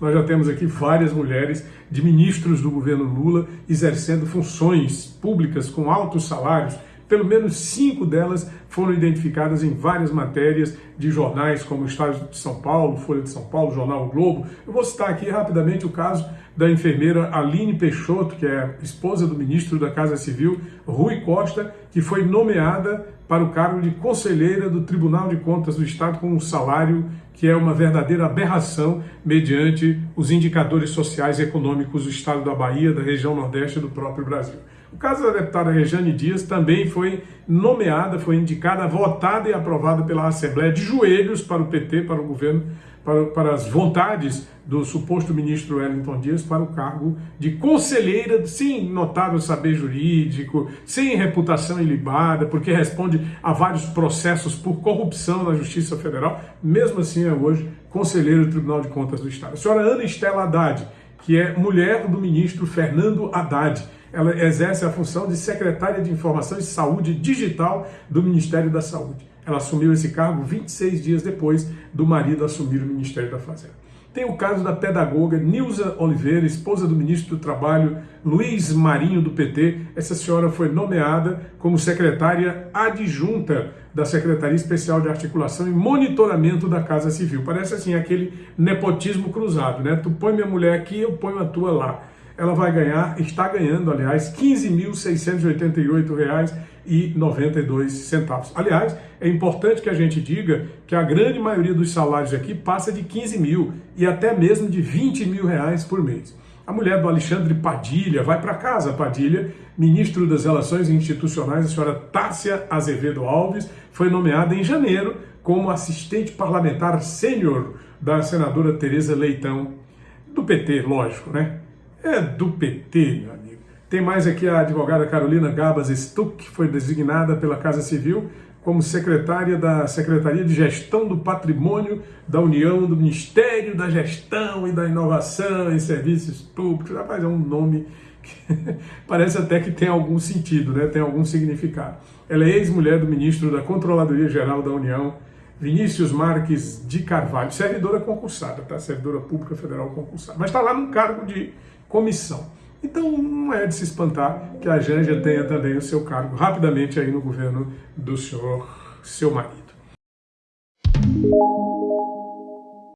nós já temos aqui várias mulheres de ministros do governo Lula exercendo funções públicas com altos salários, pelo menos cinco delas foram identificadas em várias matérias de jornais como o Estado de São Paulo, Folha de São Paulo, Jornal o Globo. Eu vou citar aqui rapidamente o caso da enfermeira Aline Peixoto, que é esposa do ministro da Casa Civil, Rui Costa, que foi nomeada para o cargo de conselheira do Tribunal de Contas do Estado com um salário que é uma verdadeira aberração mediante os indicadores sociais e econômicos do Estado da Bahia, da região Nordeste do próprio Brasil. O caso da deputada Rejane Dias também foi nomeada, foi indicada, votada e aprovada pela Assembleia de joelhos para o PT, para o governo, para, para as vontades do suposto ministro Wellington Dias para o cargo de conselheira, sem notável saber jurídico, sem reputação ilibada, porque responde a vários processos por corrupção na Justiça Federal, mesmo assim é hoje conselheira do Tribunal de Contas do Estado. A senhora Ana Estela Haddad, que é mulher do ministro Fernando Haddad, ela exerce a função de secretária de Informação e Saúde Digital do Ministério da Saúde. Ela assumiu esse cargo 26 dias depois do marido assumir o Ministério da Fazenda. Tem o caso da pedagoga Nilza Oliveira, esposa do ministro do Trabalho Luiz Marinho, do PT. Essa senhora foi nomeada como secretária adjunta da Secretaria Especial de Articulação e Monitoramento da Casa Civil. Parece assim aquele nepotismo cruzado, né? Tu põe minha mulher aqui, eu ponho a tua lá ela vai ganhar, está ganhando, aliás, R$ 15.688,92. Aliás, é importante que a gente diga que a grande maioria dos salários aqui passa de 15 mil e até mesmo de 20 mil reais por mês. A mulher do Alexandre Padilha vai para casa, Padilha, ministro das Relações Institucionais, a senhora Tássia Azevedo Alves, foi nomeada em janeiro como assistente parlamentar sênior da senadora Tereza Leitão, do PT, lógico, né? É do PT, meu amigo. Tem mais aqui a advogada Carolina Gabas Stuck, que foi designada pela Casa Civil como secretária da Secretaria de Gestão do Patrimônio da União, do Ministério da Gestão e da Inovação em Serviços Públicos. Rapaz, é um nome que parece até que tem algum sentido, né? tem algum significado. Ela é ex-mulher do ministro da Controladoria Geral da União, Vinícius Marques de Carvalho, servidora concursada, tá? Servidora Pública Federal concursada, mas está lá no cargo de comissão. Então não é de se espantar que a Janja tenha também o seu cargo rapidamente aí no governo do senhor, seu marido.